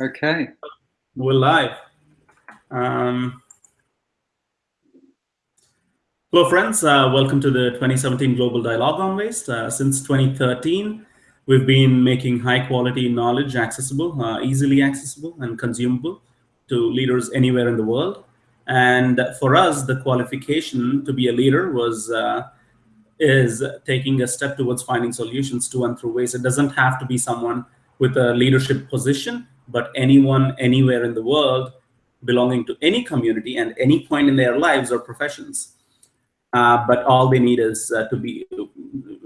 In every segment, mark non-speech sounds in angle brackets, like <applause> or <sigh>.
Okay. We're live. Um, hello, friends. Uh, welcome to the 2017 Global Dialogue on Waste. Uh, since 2013, we've been making high-quality knowledge accessible, uh, easily accessible, and consumable to leaders anywhere in the world. And for us, the qualification to be a leader was uh, is taking a step towards finding solutions to and through waste. It doesn't have to be someone with a leadership position, but anyone anywhere in the world belonging to any community and any point in their lives or professions. Uh, but all they need is uh, to be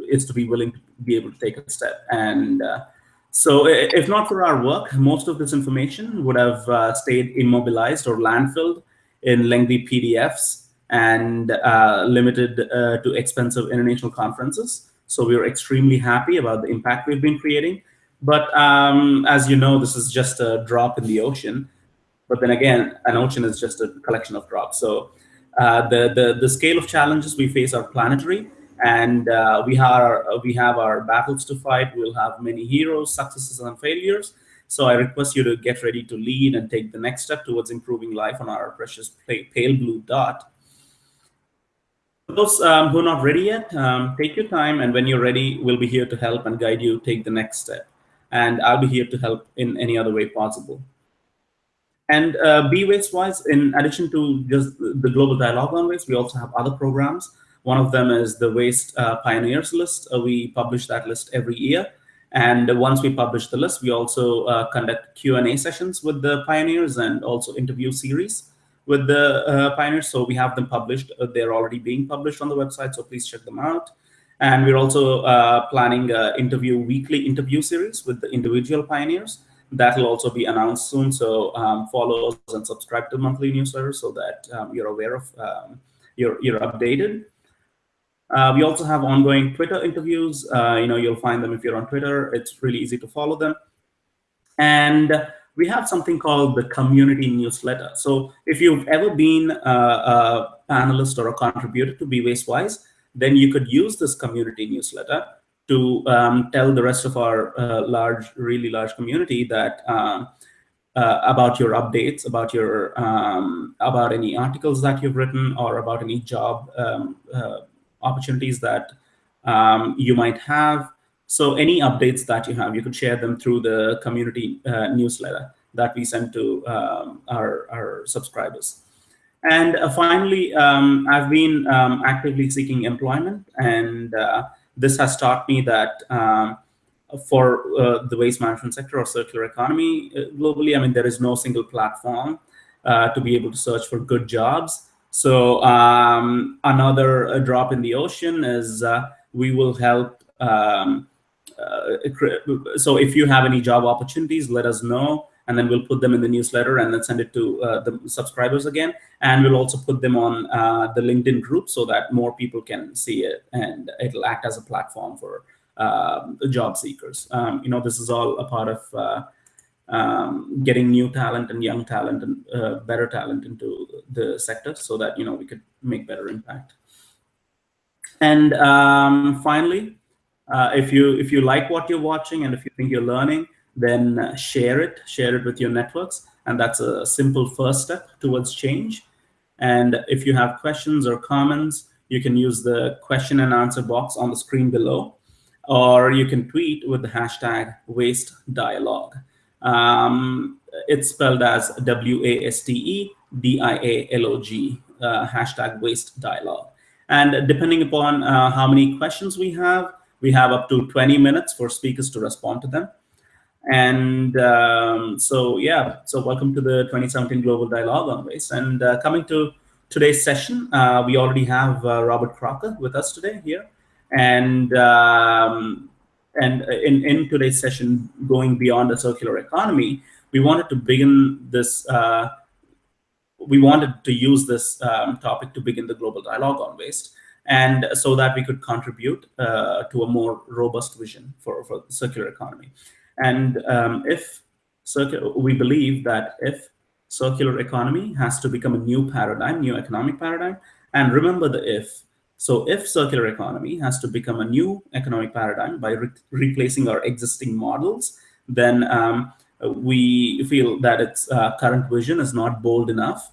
is to be willing to be able to take a step. And uh, so, if not for our work, most of this information would have uh, stayed immobilized or landfilled in lengthy PDFs and uh, limited uh, to expensive international conferences. So we are extremely happy about the impact we've been creating. But um, as you know, this is just a drop in the ocean. But then again, an ocean is just a collection of drops. So uh, the, the, the scale of challenges we face are planetary. And uh, we, are, we have our battles to fight. We'll have many heroes, successes, and failures. So I request you to get ready to lead and take the next step towards improving life on our precious pale blue dot. For those um, who are not ready yet, um, take your time. And when you're ready, we'll be here to help and guide you take the next step and I'll be here to help in any other way possible. And uh, Be Waste-Wise, in addition to just the Global Dialogue on Waste, we also have other programs. One of them is the Waste uh, Pioneers list. Uh, we publish that list every year. And once we publish the list, we also uh, conduct Q&A sessions with the pioneers and also interview series with the uh, pioneers. So we have them published. Uh, they're already being published on the website, so please check them out. And we're also uh, planning an interview weekly interview series with the individual pioneers. That will also be announced soon. So um, follow us and subscribe to monthly newsletter so that um, you're aware of, um, you're, you're updated. Uh, we also have ongoing Twitter interviews. Uh, you know, you'll find them if you're on Twitter. It's really easy to follow them. And we have something called the community newsletter. So if you've ever been a, a panelist or a contributor to Be Waste-Wise, then you could use this community newsletter to um, tell the rest of our uh, large, really large community that um, uh, about your updates, about your um, about any articles that you've written, or about any job um, uh, opportunities that um, you might have. So any updates that you have, you could share them through the community uh, newsletter that we send to our, our subscribers. And uh, finally, um, I've been um, actively seeking employment, and uh, this has taught me that um, for uh, the waste management sector or circular economy uh, globally, I mean, there is no single platform uh, to be able to search for good jobs. So um, another uh, drop in the ocean is we will help. Um, so if you have any job opportunities, let us know and then we'll put them in the newsletter and then send it to uh, the subscribers again. And we'll also put them on uh, the LinkedIn group so that more people can see it and it'll act as a platform for uh, job seekers. Um, you know, this is all a part of uh, um, getting new talent and young talent and uh, better talent into the sector so that, you know, we could make better impact. And um, finally, uh, if you if you like what you're watching and if you think you're learning, then share it, share it with your networks. And that's a simple first step towards change. And if you have questions or comments, you can use the question and answer box on the screen below, or you can tweet with the hashtag waste dialogue. Um, it's spelled as W-A-S-T-E-D-I-A-L-O-G, uh, hashtag waste dialogue. And depending upon uh, how many questions we have, we have up to 20 minutes for speakers to respond to them. And um, so, yeah, so welcome to the 2017 Global Dialogue on Waste. And uh, coming to today's session, uh, we already have uh, Robert Crocker with us today here. And um, and in, in today's session, going beyond the circular economy, we wanted to begin this, uh, we wanted to use this um, topic to begin the global dialogue on waste and so that we could contribute uh, to a more robust vision for, for the circular economy. And um, if we believe that if circular economy has to become a new paradigm, new economic paradigm, and remember the if. So if circular economy has to become a new economic paradigm by re replacing our existing models, then um, we feel that its uh, current vision is not bold enough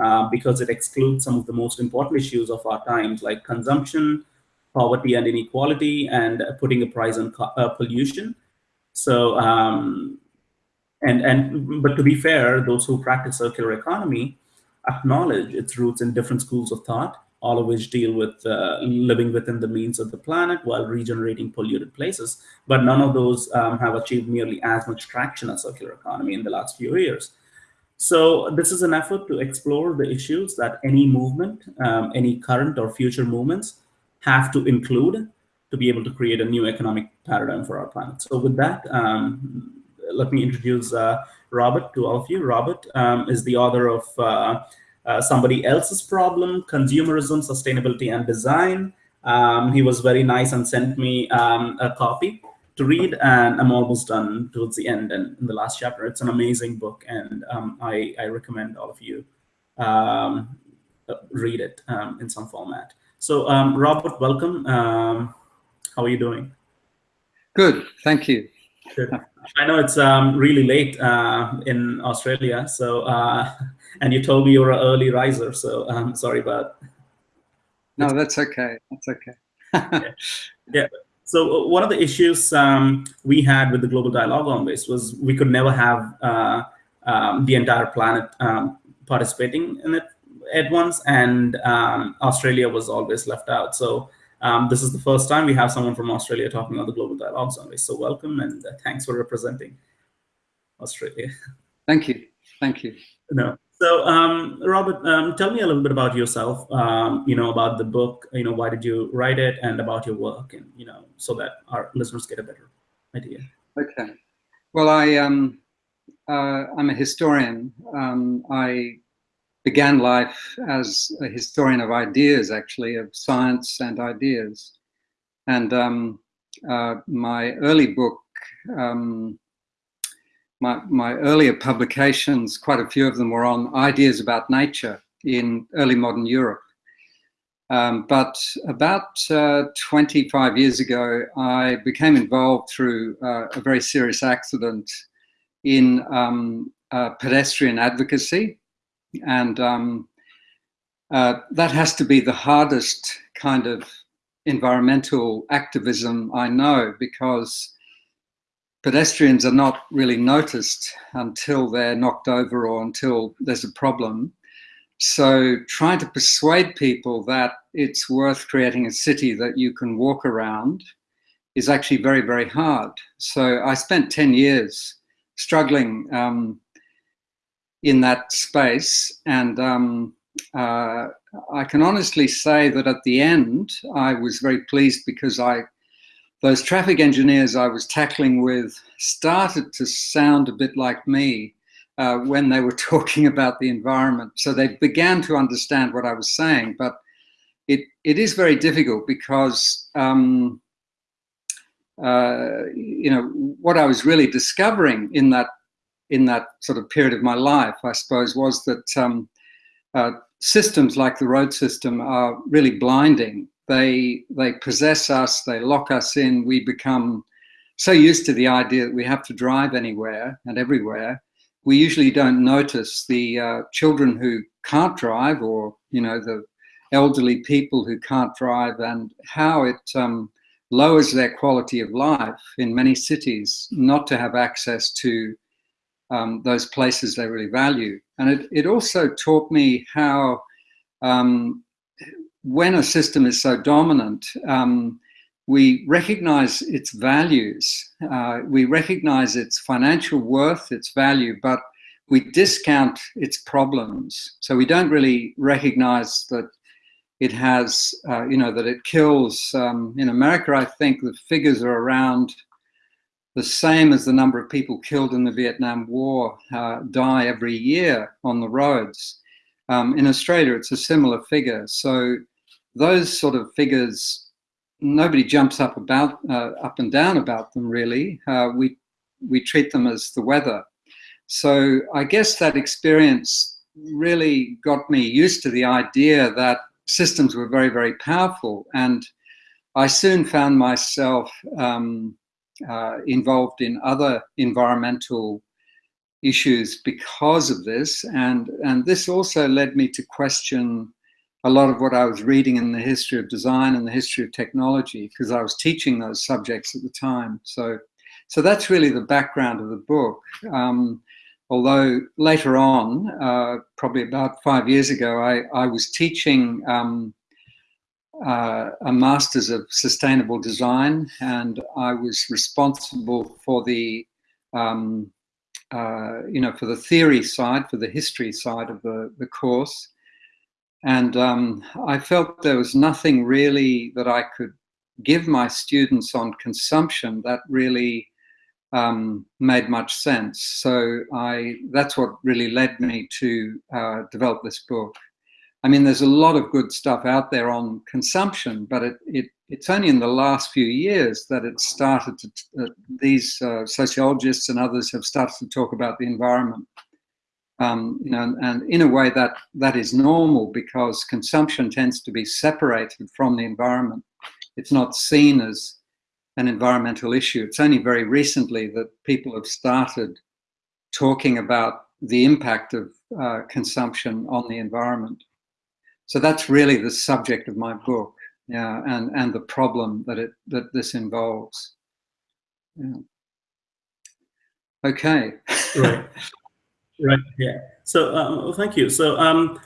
uh, because it excludes some of the most important issues of our times, like consumption, poverty and inequality, and putting a price on uh, pollution. So, um, and and but to be fair, those who practice circular economy acknowledge its roots in different schools of thought, all of which deal with uh, living within the means of the planet while regenerating polluted places. But none of those um, have achieved nearly as much traction as circular economy in the last few years. So this is an effort to explore the issues that any movement, um, any current or future movements have to include to be able to create a new economic paradigm for our planet. So with that, um, let me introduce uh, Robert to all of you. Robert um, is the author of uh, uh, Somebody Else's Problem, Consumerism, Sustainability, and Design. Um, he was very nice and sent me um, a copy to read, and I'm almost done towards the end and in the last chapter. It's an amazing book, and um, I, I, recommend all of you um, read it in some format. So, Robert, welcome. How are you doing? Good, thank you. Good. I know it's um, really late uh, in Australia, so uh, and you told me you were an early riser, so I'm um, sorry about. No, that's okay. That's okay. yeah. <laughs> yeah. So uh, one of the issues um, we had with the global dialogue on this was we could never have uh, um, the entire planet um, participating in it at once, and um, Australia was always left out. So um, this is the first time we have someone from Australia talking on the Global Dialogue Survey. So welcome and uh, thanks for representing Australia. Thank you. Thank you. No. So um, Robert, um, tell me a little bit about yourself, um, you know, about the book, you know, why did you write it and about your work and, you know, so that our listeners get a better idea. Okay. Well, I, um, uh, I'm a historian. Um, I began life as a historian of ideas, actually, of science and ideas. And um, uh, my early book, um, my, my earlier publications, quite a few of them were on ideas about nature in early modern Europe. Um, but about uh, 25 years ago, I became involved through uh, a very serious accident in um, uh, pedestrian advocacy and um, uh, that has to be the hardest kind of environmental activism I know because pedestrians are not really noticed until they're knocked over or until there's a problem. So trying to persuade people that it's worth creating a city that you can walk around is actually very, very hard. So I spent 10 years struggling um, in that space. And um, uh, I can honestly say that at the end, I was very pleased because I, those traffic engineers I was tackling with started to sound a bit like me uh, when they were <laughs> talking about the environment. So they began to understand what I was saying, but it, it is very difficult because um, uh, you know, what I was really discovering in that in that sort of period of my life, I suppose, was that um, uh, systems like the road system are really blinding. They, they possess us, they lock us in, we become so used to the idea that we have to drive anywhere and everywhere, we usually don't notice the uh, children who can't drive or, you know, the elderly people who can't drive and how it um, lowers their quality of life in many cities not to have access to um, those places they really value. And it, it also taught me how um, when a system is so dominant, um, we recognize its values, uh, we recognize its financial worth, its value, but we discount its problems. So we don't really recognize that it has, uh, you know, that it kills. Um, in America, I think the figures are around the same as the number of people killed in the Vietnam War uh, die every year on the roads. Um, in Australia, it's a similar figure. So those sort of figures, nobody jumps up about uh, up and down about them really. Uh, we we treat them as the weather. So I guess that experience really got me used to the idea that systems were very very powerful, and I soon found myself um, uh, involved in other environmental issues because of this. And, and this also led me to question a lot of what I was reading in the history of design and the history of technology, because I was teaching those subjects at the time. So, so that's really the background of the book. Um, although later on, uh, probably about five years ago, I, I was teaching um, uh, a Masters of Sustainable Design, and I was responsible for the um, uh, you know, for the theory side, for the history side of the, the course. And um, I felt there was nothing really that I could give my students on consumption that really um, made much sense. So I, that's what really led me to uh, develop this book. I mean, there's a lot of good stuff out there on consumption, but it, it it's only in the last few years that it started to, uh, these uh, sociologists and others have started to talk about the environment. Um, you know, and, and, in a way that that is normal because consumption tends to be separated from the environment. It's not seen as an environmental issue. It's only very recently that people have started talking about the impact of uh, consumption on the environment. So that's really the subject of my book, yeah, and and the problem that it that this involves. Yeah. Okay. right. Right. Yeah. So um, thank you. So um,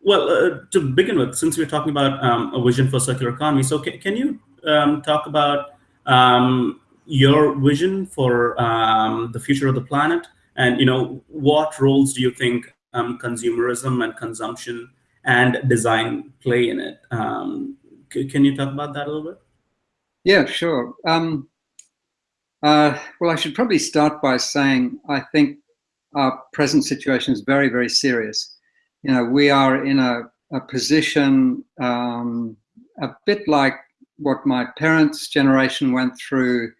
well, uh, to begin with, since we're talking about um, a vision for circular economy, so can, you um, talk about um, your vision for um, the future of the planet, and you know what roles do you think um, consumerism and consumption and design play in it. Um, can you talk about that a little bit? Yeah, sure. Um, uh, well, I should probably start by saying I think our present situation is very, very serious. You know, we are in a, a position um, a bit like what my parents' generation went through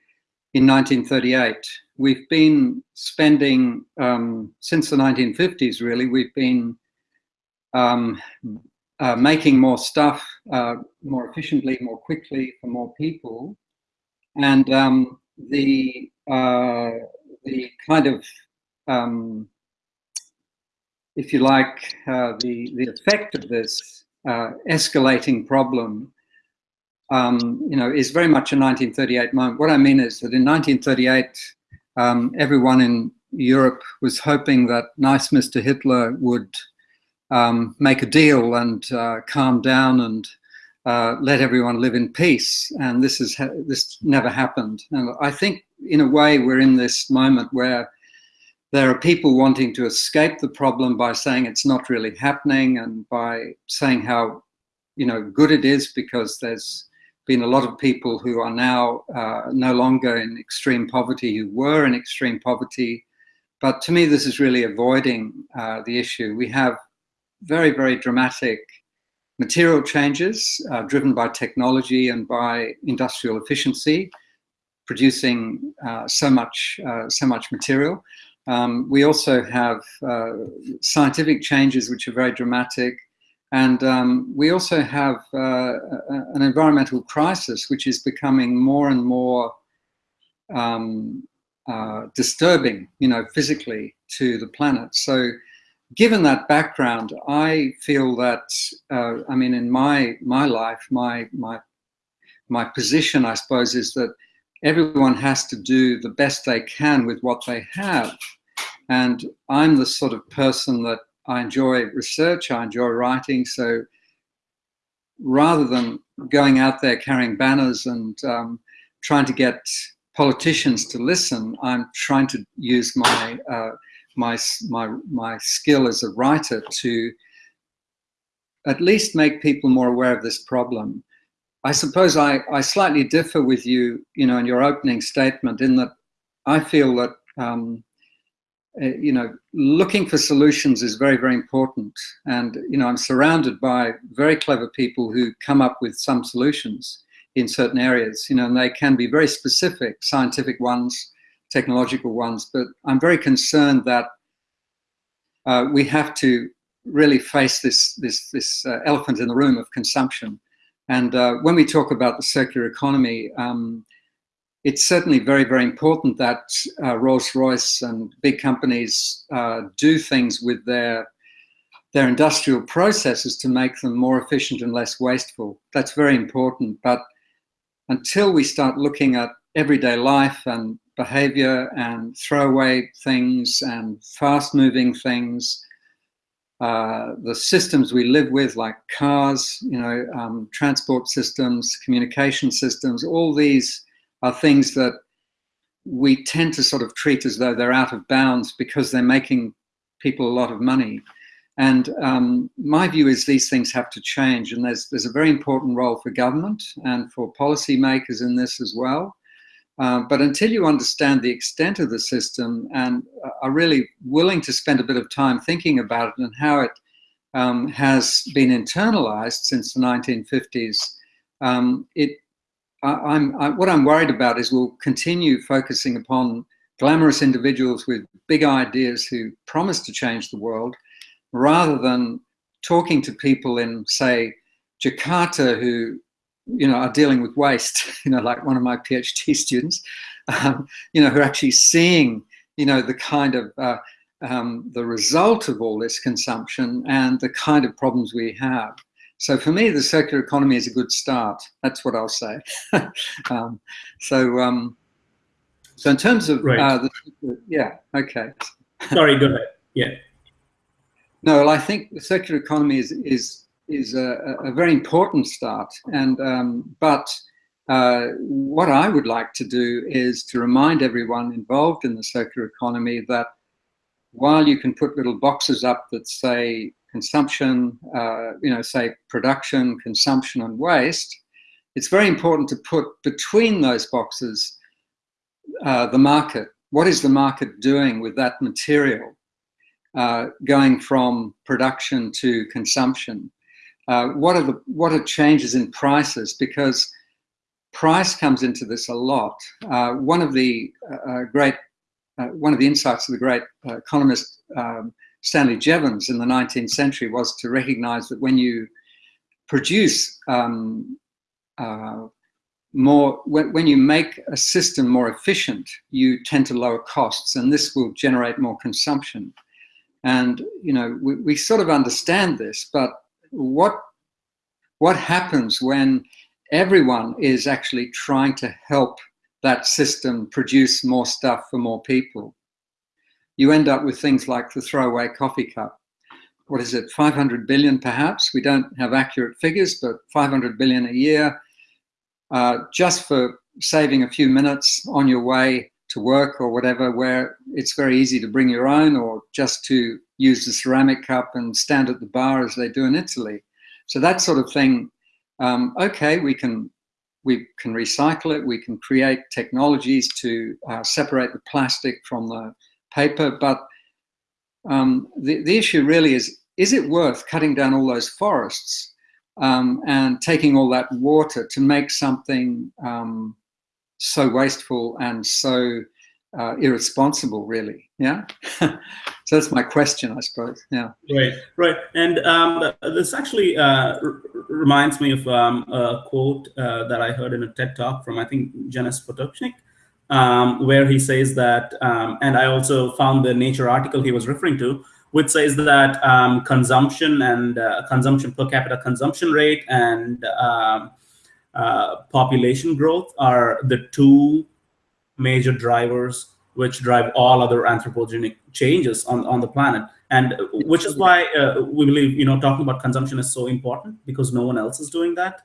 in 1938. We've been spending, um, since the 1950s really, we've been um, uh, making more stuff uh, more efficiently, more quickly for more people, and um, the uh, the kind of um, if you like uh, the the effect of this uh, escalating problem. Um, you know, is very much a 1938 moment. What I mean is that in 1938, um, everyone in Europe was hoping that nice Mr. Hitler would um, make a deal and uh, calm down and uh, let everyone live in peace. And this is this never happened. And I think, in a way, we're in this moment where there are people wanting to escape the problem by saying it's not really happening and by saying how you know good it is because there's been a lot of people who are now uh, no longer in extreme poverty who were in extreme poverty but to me this is really avoiding uh, the issue we have very, very dramatic material changes uh, driven by technology and by industrial efficiency, producing uh, so much, uh, so much material. Um, we also have uh, scientific changes which are very dramatic. And um, we also have uh, an environmental crisis which is becoming more and more um, uh, disturbing, you know, physically to the planet. So given that background, I feel that uh, I mean, in my my life, my my my position, I suppose, is that everyone has to do the best they can with what they have, and I'm the sort of person that I enjoy research, I enjoy writing, so rather than going out there carrying banners and um, trying to get politicians to listen, I'm trying to use my uh, my, my, my skill as a writer to at least make people more aware of this problem. I suppose I, I slightly differ with you, you know, in your opening statement in that I feel that, um, eh, you know, looking for solutions is very, very important. And, you know, I'm surrounded by very clever people who come up with some solutions in certain areas, you know, and they can be very specific, scientific ones, technological ones, but I'm very concerned that uh, we have to really face this, this, this uh, elephant in the room of consumption. And uh, when we talk about the circular economy, um, it's certainly very, very important that uh, Rolls-Royce and big companies uh, do things with their their industrial processes to make them more efficient and less wasteful. That's very important. But until we start looking at everyday life and behavior and throwaway things and fast moving things, uh, the systems we live with, like cars, you know, um, transport systems, communication systems, all these are things that we tend to sort of treat as though they're out of bounds because they're making people a lot of money. And um, my view is these things have to change, and there's there's a very important role for government and for policymakers in this as well. Uh, but until you understand the extent of the system and are really willing to spend a bit of time thinking about it and how it um, has been internalized since the 1950s, um, it I, am what I'm worried about is we'll continue focusing upon glamorous individuals with big ideas who promise to change the world, rather than talking to people in, say, Jakarta who, you know, are dealing with waste. <laughs> You know, like one of my PhD <laughs> students, um, you know, who are actually seeing, you know, the kind of uh, um, the result of all this consumption and the kind of problems we have. So for me, the circular economy is a good start. That's what I'll say. <laughs> um, so, um, so in terms of right. uh, the, yeah, okay. Sorry, go ahead. Yeah. No, well, I think the circular economy is is is a, a very important start, and um, but uh, what I would like to do is to remind everyone involved in the circular economy that while you can put little boxes up that say consumption, uh, you know, say production, consumption, and waste, it's very important to put between those boxes uh, the market. What is the market doing with that material uh, going from production to consumption? Uh, what are the what are changes in prices? Because price comes into this a lot. Uh, one of the uh, great one of the insights of the great economist um, Stanley Jevons in the 19th century was to recognize that when you produce um, uh, more, when, when, you make a system more efficient, you tend to lower costs and this will generate more consumption. And, you know, we, we sort of understand this, but what, what happens when everyone is actually trying to help that system produce more stuff for more people? you end up with things like the throwaway coffee cup. What is it, 500 billion perhaps? We don't have accurate figures, but 500 billion a year uh, just for saving a few minutes on your way to work or whatever, where it's very easy to bring your own or just to use the ceramic cup and stand at the bar as they do in Italy. So that sort of thing, um, okay, we can we can recycle it, we can create technologies to uh, separate the plastic from the paper, but um, the, the issue really is, is it worth cutting down all those forests um, and taking all that water to make something um, so wasteful and so uh, irresponsible, really? Yeah. <laughs> so that's my question, I suppose. Yeah. Right. Right. And um, this actually uh, reminds me of um, a quote uh, that I heard in a TED talk from I think Janez Potočnik, um, where he says that, um, and I also found the Nature article he was referring to, which says that um, consumption and uh, consumption per capita consumption rate and um, uh, population growth are the two major drivers which drive all other anthropogenic changes on, on the planet. And which is why uh, we believe, you know, talking about consumption is so important because no one else is doing that.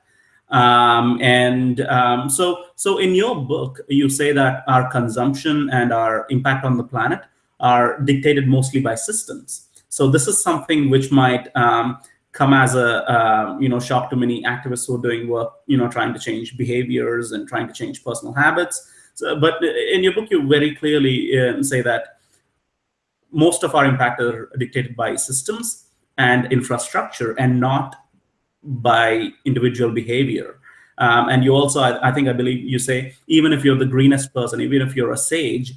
Um, and um, so, so in your book, you say that our consumption and our impact on the planet are dictated mostly by systems. So this is something which might um, come as a uh, you know shock to many activists who are doing work, you know, trying to change behaviors and trying to change personal habits. So, but in your book, you very clearly uh, say that most of our impact are dictated by systems and infrastructure and not by individual behavior. Um, and you also, I, I, think, I believe you say, even if you're the greenest person, even if you're a sage,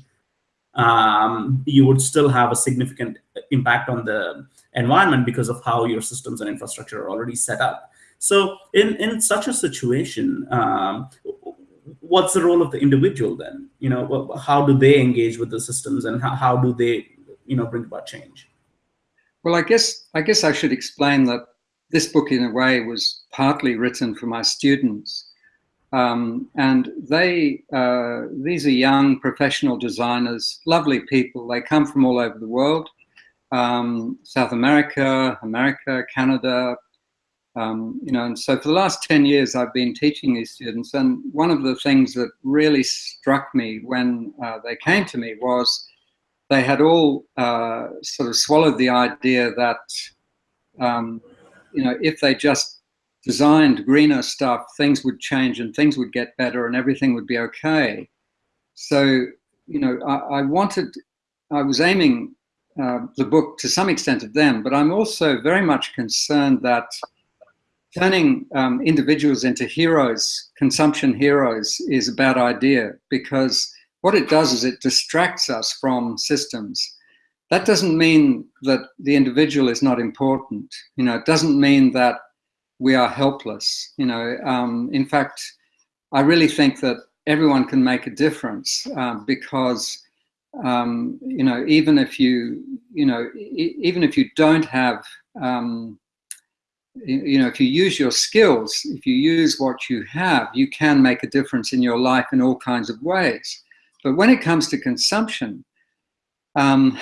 um, you would still have a significant impact on the environment because of how your systems and infrastructure are already set up. So in, in such a situation, um, what's the role of the individual then? You know, how do they engage with the systems and how, how do they, you know, bring about change? Well, I guess I guess I should explain that this book, in a way, was partly written for my students, um, and they uh, these are young professional designers, lovely people. They come from all over the world, um, South America, America, Canada, um, you know, and so for the last 10 years, I've been teaching these students. And one of the things that really struck me when uh, they came to me was they had all uh, sort of swallowed the idea that, um, you know, if they just designed greener stuff, things would change and things would get better and everything would be okay. So, you know, I, I wanted, I was aiming uh, the book to some extent at them, but I'm also very much concerned that turning um, individuals into heroes, consumption heroes, is a bad idea because what it does is it distracts us from systems. That doesn't mean that the individual is not important. You know, it doesn't mean that we are helpless. You know, um, in fact, I really think that everyone can make a difference uh, because, um, you know, even if you, you know, e even if you don't have um, you know, if you use your skills, if you use what you have, you can make a difference in your life in all kinds of ways. But when it comes to consumption, um,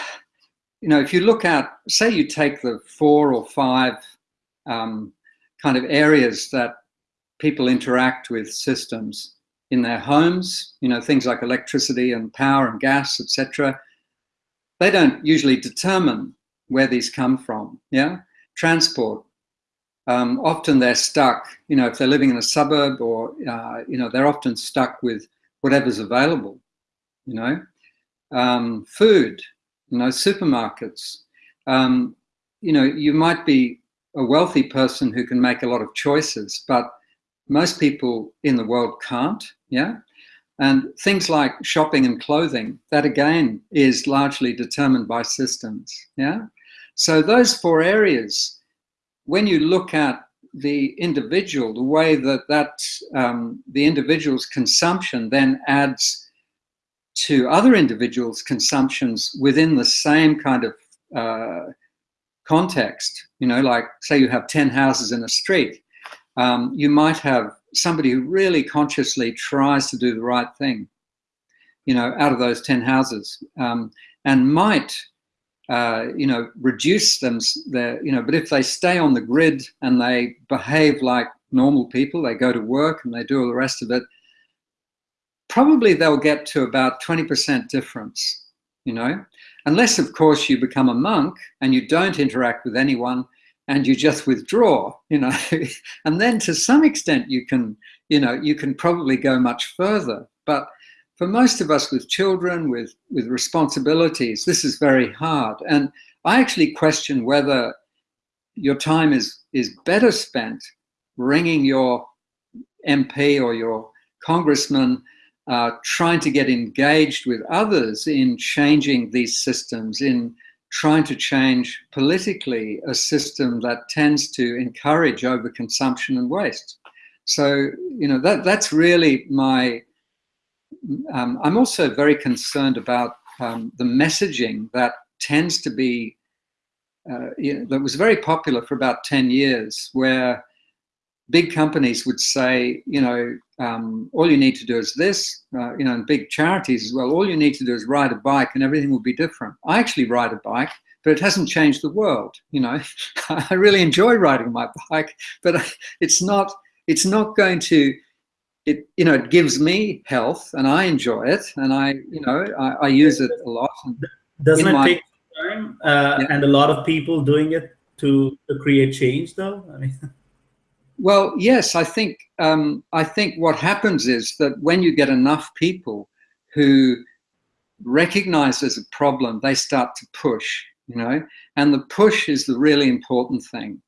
you know, if you look at, say you take the four or five um, kind of areas that people interact with systems in their homes, you know, things like electricity and power and gas, etc. They don't usually determine where these come from, yeah? Transport, um, often they're stuck, you know, if they're living in a suburb or, uh, you know, they're often stuck with whatever's available, you know. Um, food, you know, supermarkets. Um, you know, you might be a wealthy person who can make a lot of choices, but most people in the world can't, yeah? And things like shopping and clothing, that again is largely determined by systems, yeah? So those four areas when you look at the individual, the way that that um, the individual's consumption then adds to other individuals' consumptions within the same kind of uh, context. You know, like say you have 10 houses in a street, um, you might have somebody who really consciously tries to do the right thing, you know, out of those 10 houses um, and might uh, you know, reduce them, their, you know, but if they stay on the grid and they behave like normal people, they go to work and they do all the rest of it, probably they'll get to about 20% difference, you know, unless of course you become a monk and you don't interact with anyone and you just withdraw, you know, <laughs> and then to some extent you can, you know, you can probably go much further, but for most of us with children, with, with responsibilities, this is very hard. And I actually question whether your time is, is better spent ringing your MP or your congressman, uh, trying to get engaged with others in changing these systems, in trying to change politically a system that tends to encourage overconsumption and waste. So, you know, that, that's really my um, I'm also very concerned about um, the messaging that tends to be, uh, you know, that was very popular for about 10 years, where big companies would say, you know, um, all you need to do is this, uh, you know, and big charities as well, all you need to do is ride a bike and everything will be different. I actually ride a bike, but it hasn't changed the world, you know. <laughs> I really enjoy riding my bike, but <laughs> it's not, it's not going to it you know it gives me health and I enjoy it and I you know I, I use it a lot. Doesn't it take time uh, yeah. and a lot of people doing it to, to create change though? I mean. <laughs> Well, yes, I think um, I think what happens is that when you get enough people who recognize there's a problem, they start to push, you know, and the push is the really important thing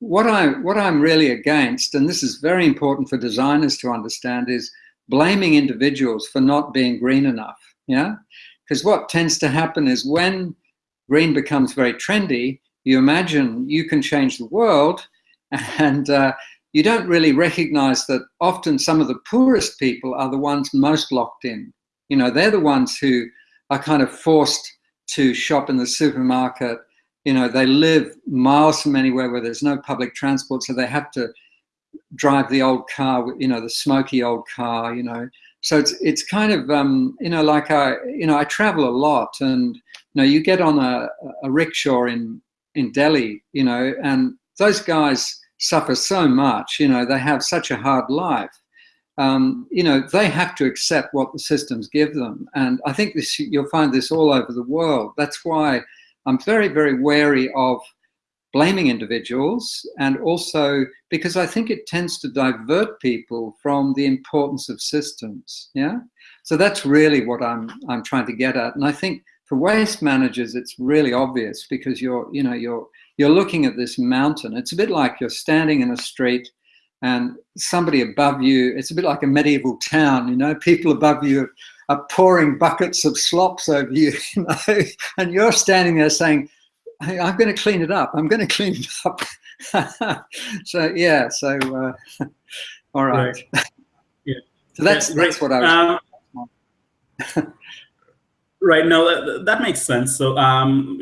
what I what I'm really against, and this is very important for designers to understand, is blaming individuals for not being green enough. Yeah, because what tends to happen is when green becomes very trendy, you imagine you can change the world, <laughs> and uh, you don't really recognize that often some of the poorest people are the ones most locked in. You know, they're the ones who are kind of forced to shop in the supermarket. You know, they live miles from anywhere where there's no public transport, so they have to drive the old car, you know, the smoky old car, you know. So it's it's kind of um, you know like I you know I travel a lot, and you know you get on a, a rickshaw in in Delhi, you know, and those guys suffer so much. You know, they have such a hard life. Um, you know, they have to accept what the systems give them, and I think this you'll find this all over the world. That's why I'm very very wary of blaming individuals and also because I think it tends to divert people from the importance of systems. Yeah. So that's really what I'm I'm trying to get at. And I think for waste managers, it's really obvious because you're, you know, you're you're looking at this mountain. It's a bit like you're standing in a street and somebody above you, it's a bit like a medieval town, you know, <laughs> people above you are pouring buckets of slops over you, <laughs> you know, and you're standing there saying, hey, I'm going to clean it up. I'm going <laughs> to clean it up. <laughs> so yeah, so uh, all right. right. Yeah. So that's yeah, that's what I was. Um, right. No, that, that, makes sense. So um,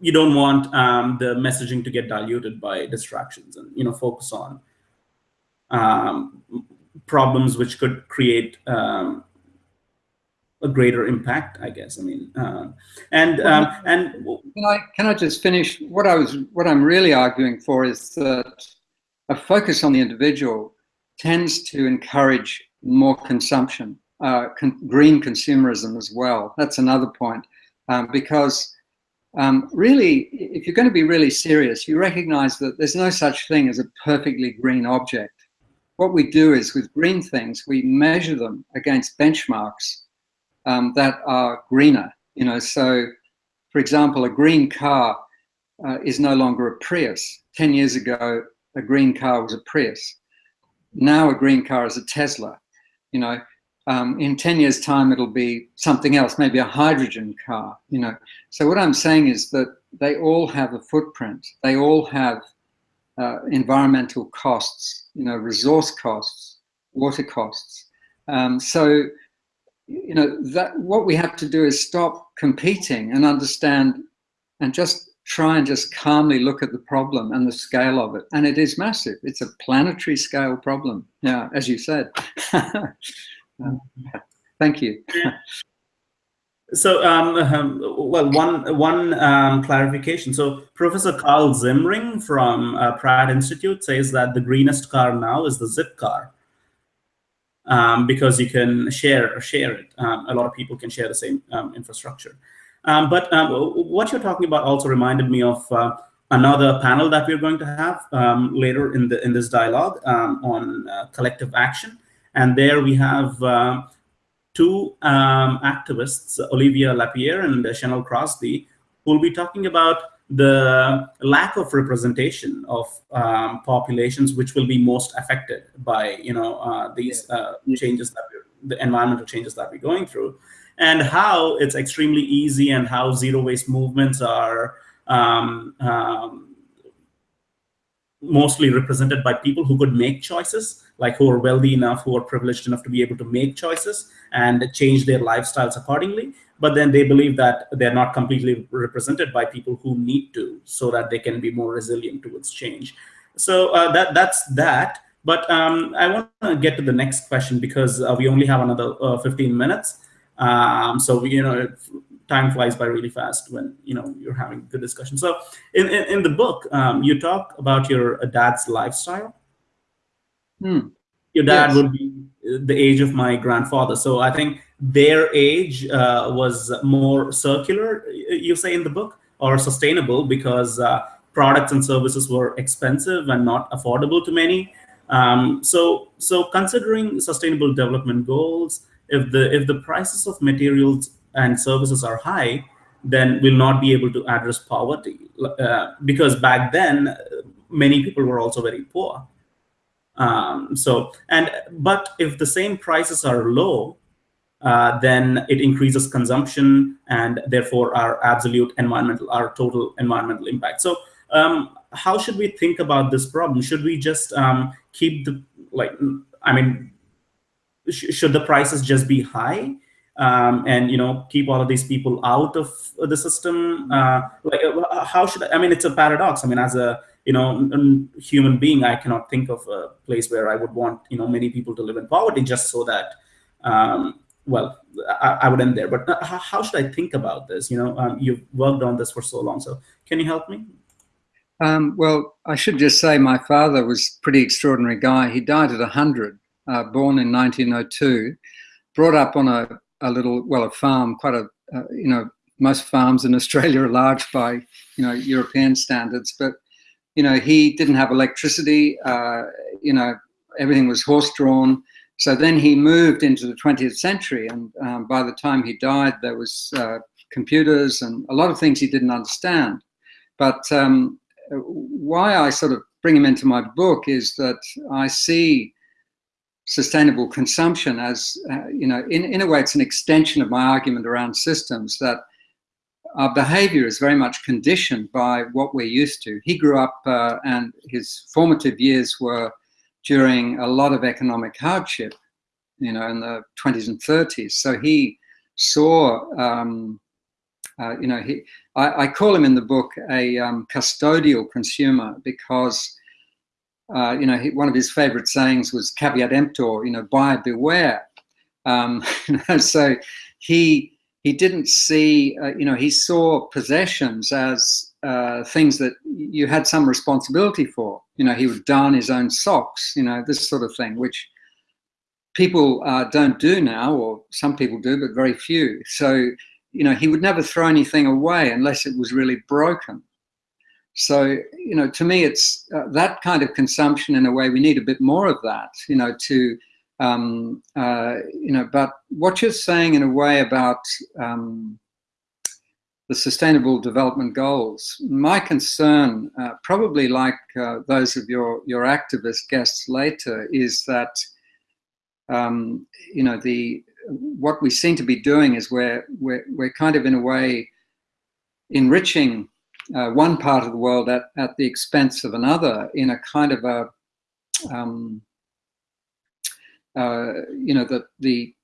you don't want um, the messaging to get diluted by distractions, and you know, focus on um, problems which could create um, a greater impact, I guess. I mean, uh, and um, and can I can I just finish? What I was what I'm really arguing for is that a focus on the individual tends to encourage more consumption, uh, con green consumerism as well. That's another point, um, because um, really, if you're going to be really serious, you recognize that there's no such thing as a perfectly green object. What we do is with green things, we measure them against benchmarks um, that are greener. You know, so for example, a green car uh, is no longer a Prius. 10 years ago, a green car was a Prius. Now a green car is a Tesla. You know, um, in 10 years time, it'll be something else, maybe a hydrogen car, you know. So what I'm saying is that they all have a footprint. They all have uh, environmental costs, you know, resource costs, water costs. Um, so you know, that what we have to do is stop competing and understand and just try and just calmly look at the problem and the scale of it. And it is massive. It's a planetary scale problem. Yeah, as you said. uh, <laughs> thank you. <laughs> So, um, um, well, one one um, clarification. So, Professor Carl Zimring from uh, Pratt Institute says that the greenest car now is the Zipcar um, because you can share share it. Um, a lot of people can share the same um, infrastructure. Um, but um, what you're talking about also reminded me of uh, another panel that we're going to have um, later in the in this dialogue on uh, collective action, and there we have. Two activists, Olivia Lapierre and Chanel Crosby, who will be talking about the lack of representation of um, populations which will be most affected by you know uh, these uh, changes that we're, the environmental changes that we're going through and how it's extremely easy and how zero waste movements are um, um, mostly represented by people who could make choices, like who are wealthy enough, who are privileged enough to be able to make choices and change their lifestyles accordingly. But then they believe that they're not completely represented by people who need to, so that they can be more resilient towards change. So uh, that that's that. But um, I want to get to the next question because uh, we only have another uh, 15 minutes. Um, so you know, time flies by really fast when you know you're having good discussion. So in in, in the book, um, you talk about your uh, dad's lifestyle. Hmm. Your dad yes. would be the age of my grandfather. So I think their age uh, was more circular, you say in the book, or sustainable because uh, products and services were expensive and not affordable to many. Um, so, so considering sustainable development goals, if the if the prices of materials and services are high, then we'll not be able to address poverty. Uh, because back then, many people were also very poor. Um, so, and but if the same prices are low, uh, then it increases consumption and therefore our absolute environmental, our total environmental impact. So um, how should we think about this problem? Should we just um, keep the like? I mean, sh should the prices just be high? Um, and you know keep all of these people out of the system uh, like uh, how should I, I mean it's a paradox i mean as a you know human being i cannot think of a place where i would want you know many people to live in poverty just so that um, well I, I, would end there. But uh, how should i think about this? You know um, you've worked on this for so long so can you help me? Um, well i should just say my father was a pretty extraordinary guy. He died at 100 uh, born in 1902 brought up on a a little, well, a farm, quite a, uh, you know, most farms in Australia are large by, you know, European standards, but, you know, he didn't have electricity, uh, you know, everything was horse-drawn. So then he moved into the 20th century, and um, by the time he died, there was uh, computers and a lot of things he didn't understand. But um, why I sort of bring him into my book is that I see sustainable consumption as, uh, you know, in, in a way, it's an extension of my argument around systems that our behavior is very much conditioned by what we're used to. He grew up uh, and his formative years were during a lot of economic hardship, you know, in the 20s and 30s. So he saw, um, uh, you know, he, I, I, call him in the book a um, custodial consumer because uh, you know, he, one of his favorite sayings was caveat emptor, you know, buyer beware. Um, <laughs> so he he didn't see, uh, you know, he saw possessions as uh, things that you had some responsibility for. You know, he would darn his own socks, you know, this sort of thing, which people uh, don't do now, or some people do, but very few. So, you know, he would never throw anything away unless it was really broken. So, you know, to me, it's uh, that kind of consumption in a way, we need a bit more of that, you know, to, um, uh, you know, but what you're saying in a way about um, the Sustainable Development Goals, my concern, uh, probably like uh, those of your, your activist guests later, is that, um, you know, the what we seem to be doing is we're, we're, we're kind of in a way enriching uh, one part of the world at, at the expense of another in a kind of a, um, uh, you know, that the,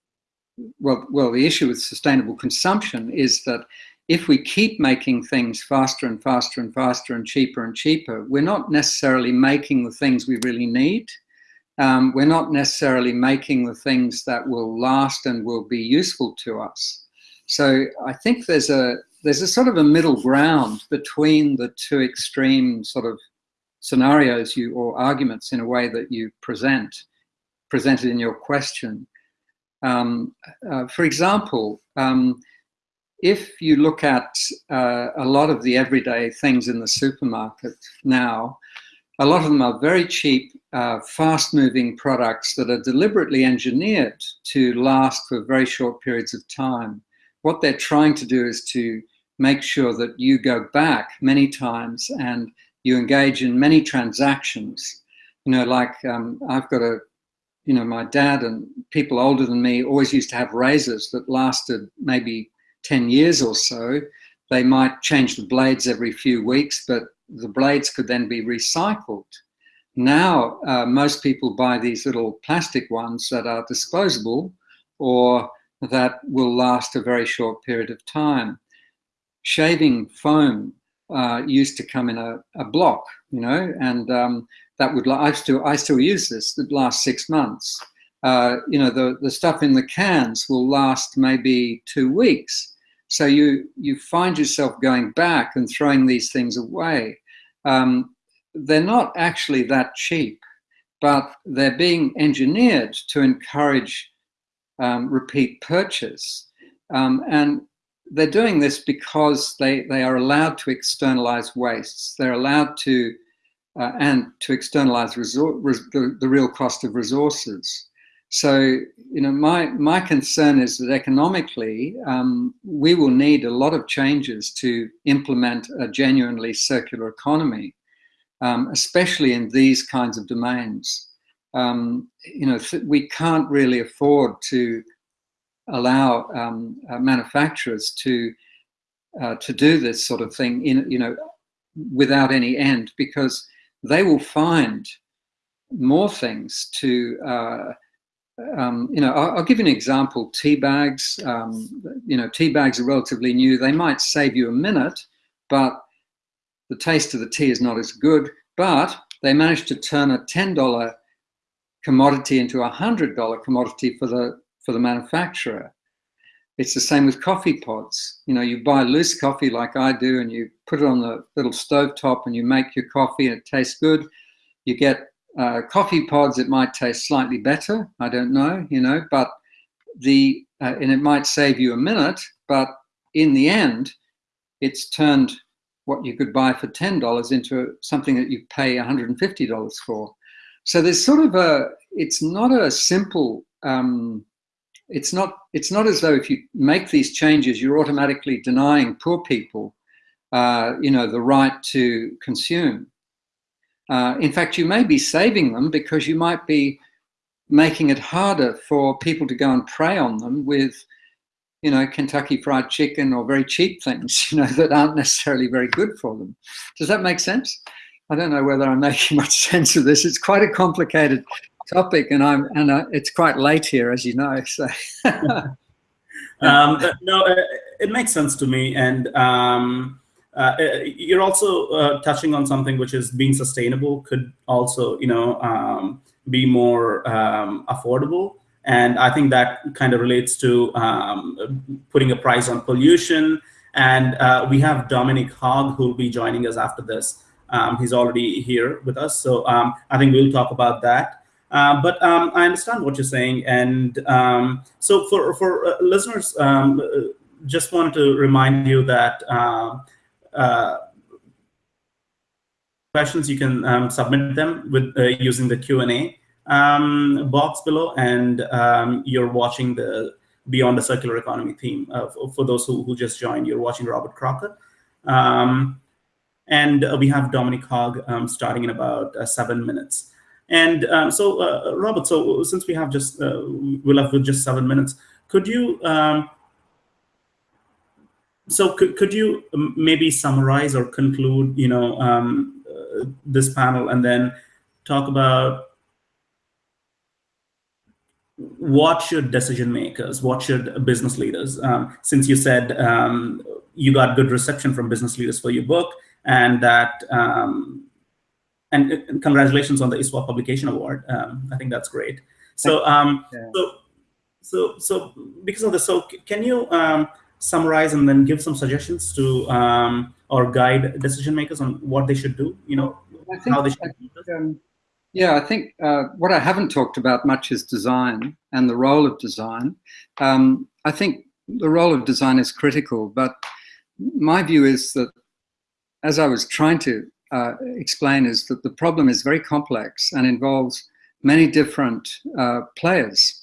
well, well, the issue with sustainable consumption is that if we keep making things faster and faster and faster and cheaper and cheaper, we're not necessarily making the things we really need. Um, we're not necessarily making the things that will last and will be useful to us. So I think there's a there's a sort of a middle ground between the two extreme sort of scenarios you or arguments in a way that you present presented in your question. Um, uh, for example, um, if you look at uh, a lot of the everyday things in the supermarket now, a lot of them are very cheap, uh, fast-moving products that are deliberately engineered to last for very short periods of time. What they're trying to do is to make sure that you go back many times and you engage in many transactions. You know, like um, I've got a, you know, my dad and people older than me always used to have razors that lasted maybe 10 years or so. They might change the blades every few weeks, but the blades could then be recycled. Now, uh, most people buy these little plastic ones that are disposable or that will last a very short period of time shaving foam uh, used to come in a, a block, you know, and um, that would, I still, I still use this, the last six months. Uh, you know, the, the stuff in the cans will last maybe two weeks. So you, you find yourself going back and throwing these things away. Um, they're not actually that cheap, but they're being engineered to encourage um, repeat purchase. Um, and they're doing this because they, they are allowed to externalize wastes. They're allowed to, uh, and to externalize the, the real cost of resources. So, you know, my, my concern is that economically, um, we will need a lot of changes to implement a genuinely circular economy, um, especially in these kinds of domains. Um, you know, we can't really afford to allow um, uh, manufacturers to uh, to do this sort of thing in you know without any end because they will find more things to, uh, um, you know, I'll, I'll, give you an example. Tea bags, um, you know, tea bags are relatively new. They might save you a minute, but the taste of the tea is not as good. But they managed to turn a $10 commodity into a $100 commodity for the, for the manufacturer. It's the same with coffee pods. You know, you buy loose coffee like I do and you put it on the little stove top and you make your coffee and it tastes good. You get uh, coffee pods, it might taste slightly better. I don't know, you know, but the, uh, and it might save you a minute, but in the end, it's turned what you could buy for $10 into something that you pay $150 for. So there's sort of a, it's not a simple um, it's not it's not as though if you make these changes you're automatically denying poor people uh, you know the right to consume. Uh, in fact you may be saving them because you might be making it harder for people to go and prey on them with you know Kentucky fried chicken or very cheap things <laughs> you know that aren't necessarily very good for them. Does that make sense? I don't know whether I'm making much <laughs> sense of this. It's quite a complicated topic, and I'm and uh, it's quite late here, as you know. So. <laughs> um, no, uh, it makes sense to me, and um, uh, uh, you're also uh, touching on something which is being sustainable could also, you know, um, be more um, affordable. And I think that kind of relates to um, putting a price on pollution. And uh, we have Dominic Hogg who will be joining us after this. Um, he's already here with us. So um, I think we'll talk about that. Uh, but um, I understand what you're saying, and um, so for for uh, listeners, um, uh, just wanted to remind you that uh, uh questions you can um, submit them with using the Q and A um, box below, and um, you're watching the Beyond the Circular Economy theme. For, for, those who, who just joined, you're watching Robert Crocker. and we have Dominic Hogg starting in about seven minutes. And um, so, uh, Robert, so since we have just, uh, we're left with just seven minutes, could you, um, so could, could you maybe summarize or conclude, you know, um, uh, this panel and then talk about what should decision makers, what should business leaders, um, since you said um, you got good reception from business leaders for your book and that um, and, and, congratulations on the ISWA Publication Award. Um, I think that's great. So, um, yeah. so, so, so because of this, so can you um, summarize and then give some suggestions to um, or guide decision makers on what they should do? You know, think, how they should. Um, yeah, I think uh, what I haven't talked about much is design and the role of design. Um, I think the role of design is critical, but my view is that as I was trying to uh, explain is that the problem is very complex and involves many different uh, players.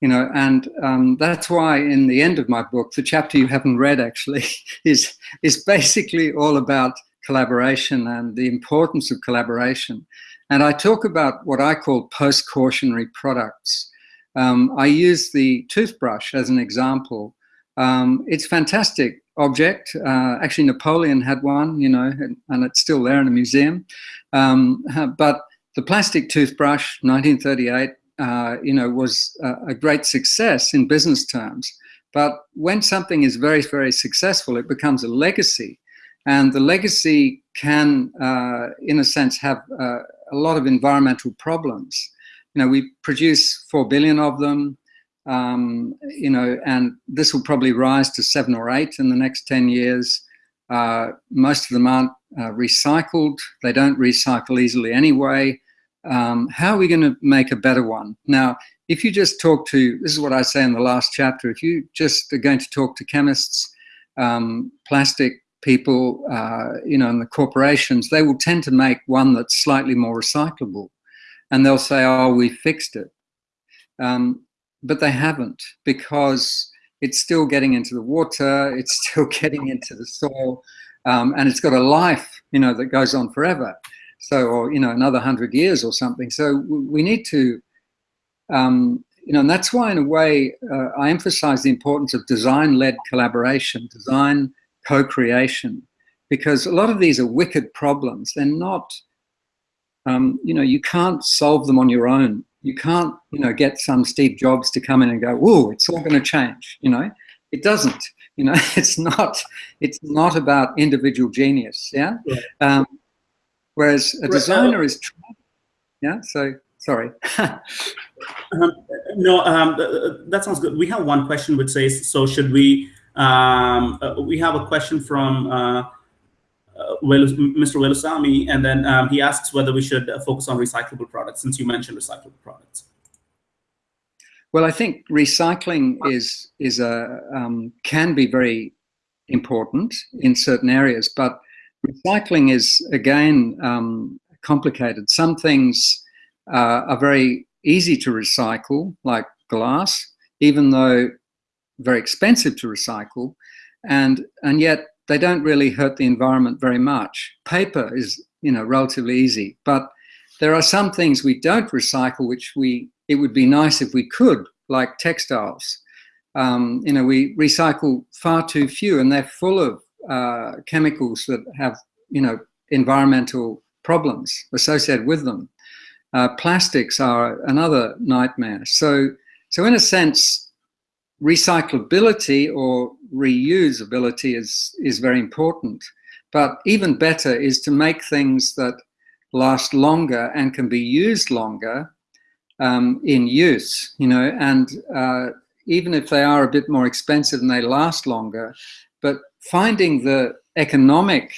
You know, and um, that's why in the end of my book, the chapter you haven't read actually <laughs> is is basically all about collaboration and the importance of collaboration. And I talk about what I call post-cautionary products. Um, I use the toothbrush as an example. Um, it's fantastic object. Uh, actually, Napoleon had one, you know, and, and it's still there in a museum. Um, <laughs> but the plastic toothbrush, 1938, uh, you know, was a, a, great success in business terms. But when something is very, very successful, it becomes a legacy. And the legacy can, uh, in a sense, have uh, a lot of environmental problems. You know, we produce 4 billion of them um, you know, and this will probably rise to seven or eight in the next 10 years. Uh, most of them aren't uh, recycled. They don't recycle easily anyway. Um, how are we going to make a better one? Now, if you just talk to, this is what I say in the last chapter, if you just are going to talk to chemists, um, plastic people, uh, you know, and the corporations, they will tend to make one that's slightly more recyclable. And they'll say, oh, we fixed it. Um, but they haven't because it's still getting into the water, it's <laughs> still getting into the soil, um, and it's got a life, you know, that goes on forever. So, or, you know, another hundred years or something. So we need to, um, you know, and that's why in a way uh, I emphasize the importance of design-led collaboration, design co-creation. because a lot of these are wicked problems. They're not, um, you know, you can't solve them on your own. You can't, you know, get some Steve Jobs to come in and go, "Whoa, it's all going to change." You know, it doesn't. You know, <laughs> it's not. It's not about individual genius. Yeah. yeah. Um, whereas a designer is. Yeah. So sorry. <laughs> um, no, um, that sounds good. We have one question which says, "So should we?" Um, uh, we have a question from. Uh, Mr. Velusamy, and then um, he asks whether we should uh, focus on recyclable products, since you mentioned recyclable products. Well, I think recycling is is a um, can be very important in certain areas, but recycling is again um, complicated. Some things uh, are very easy to recycle, like glass, even though very expensive to recycle, and and yet they don't really hurt the environment very much. Paper is, you know, relatively easy, but there are some things we don't recycle, which we, it would be nice if we could, like textiles. Um, you know, we recycle far too few and they're full of uh, chemicals that have, you know, environmental problems associated with them. Uh, plastics are another nightmare. So, so in a sense, recyclability or reusability is, is very important. But even better is to make things that last longer and can be used longer um, in use, you know, and uh, even if they are a bit more expensive and they last longer, but finding the economic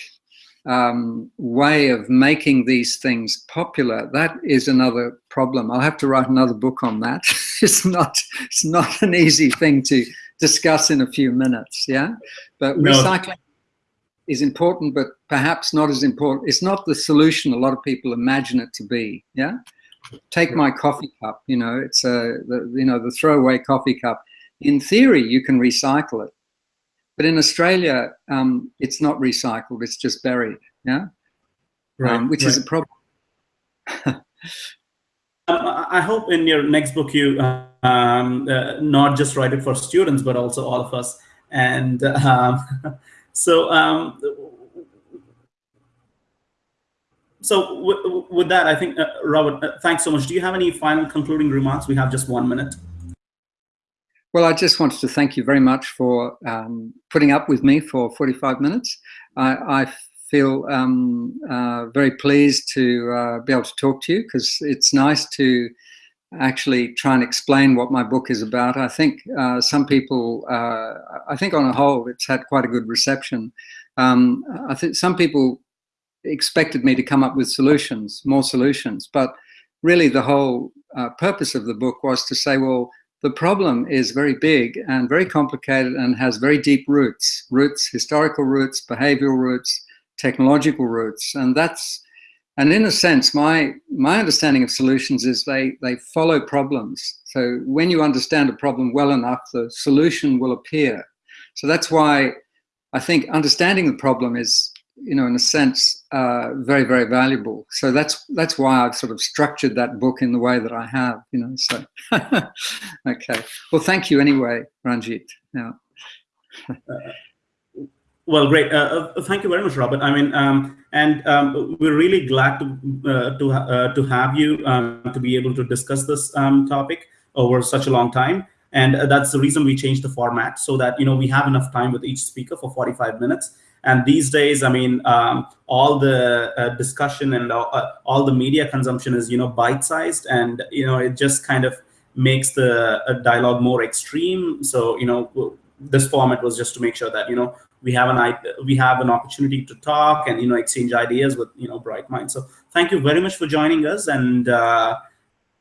um, way of making these things popular, that is another problem. I'll have to write another book on that. <laughs> it's not, it's not an easy thing to discuss in a few minutes, yeah? But no. recycling is important, but perhaps not as important. It's not the solution a lot of people imagine it to be, yeah? Take my coffee cup, you know, it's a, the, you know, the throwaway coffee cup. In theory, you can recycle it. But in Australia, um, it's not recycled, it's just buried, yeah? Right, um, which right. is a problem. <laughs> Um, I hope in your next book you uh, um, uh, not just write it for students, but also all of us. And <laughs> um, so, um, so with that, I think, uh, Robert, uh, thanks so much. Do you have any final concluding remarks? We have just one minute. Well, I just wanted to thank you very much for um, putting up with me for 45 minutes. I, I feel um, uh, very pleased to uh, be able to talk to you because it's nice to actually try and explain what my book is about. I think uh, some people, uh, I think on a whole, it's had quite a good reception. Um, I think some people expected me to come up with solutions, more solutions, but really the whole uh, purpose of the book was to say, well, the problem is very big and very complicated and has very deep roots, roots, historical roots, behavioral roots, technological roots. And that's, and in a sense, my, my understanding of solutions is they, they follow problems. So when you understand a problem well enough, the solution will appear. So that's why I think understanding the problem is, you know, in a sense, uh, very, very valuable. So that's that's why I've sort of structured that book in the way that I have, you know. So, <laughs> okay. Well, thank you anyway, Ranjit. Yeah. Well, great. Uh, uh, thank you very much, Robert. I mean, um, and um, we're really glad to uh, to uh, to have you um, to be able to discuss this um, topic over such a long time. And uh, that's the reason we changed the format so that you know we have enough time with each speaker for 45 minutes. And these days, I mean, um, all the uh, discussion and all the media consumption is you know bite-sized, and you know it just kind of makes the dialogue more extreme. So you know this format was just to make sure that you know we have an we have an opportunity to talk and you know exchange ideas with you know bright minds. So thank you very much for joining us and uh,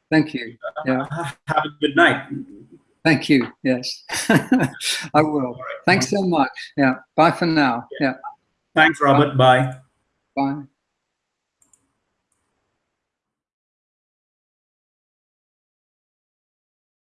thank you. yeah. have a good night. Thank you. Yes. <laughs> I will. Right. thanks so much. Yeah. Bye for now. Yeah. Thanks robert. Bye. Bye